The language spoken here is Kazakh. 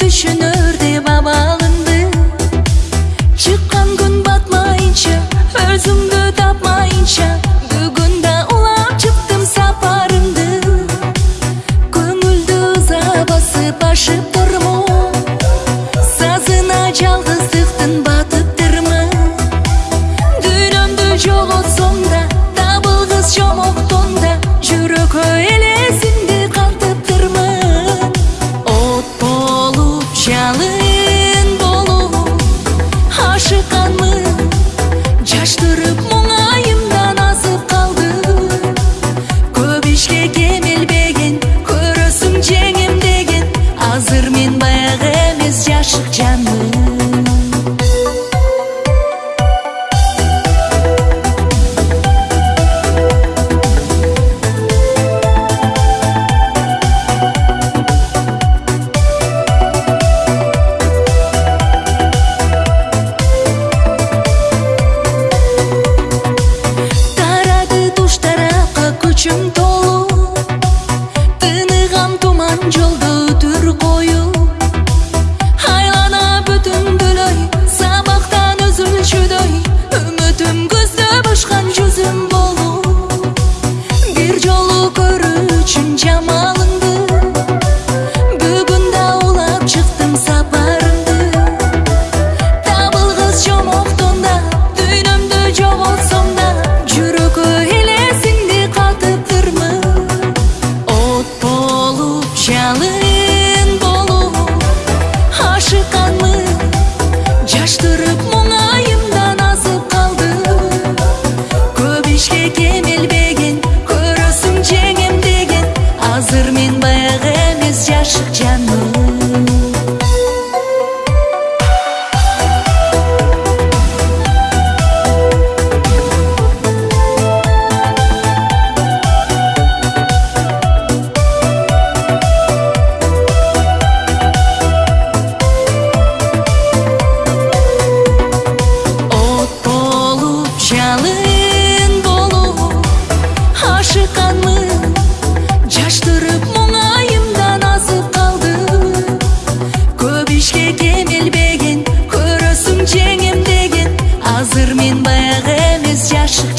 түшүнөрдү бабалынды Чыққан күн батмайынча Өзімді тапмайынча бүгүн да улап чыктым сапарымды көңүлдү ыза басып ашып тормун сазына жалгыздыктын батыптырмын дүйнөмдү жоготсом да табылгыс жомоктон да жүрөкөй жалын болу ашыққанмын жаштырып тұрып үшін жамалыңды Бүгін даулап шықтым сапарымды Табылғыз жомоқтонда Дүйнімді жоғылсомда Жүрік өйлесіңде қатып тұрмы От болып жалы Ашыққанмын жаштырып кешке кемелбеген көресің жеңем деген азыр мен баяғы эмес жашық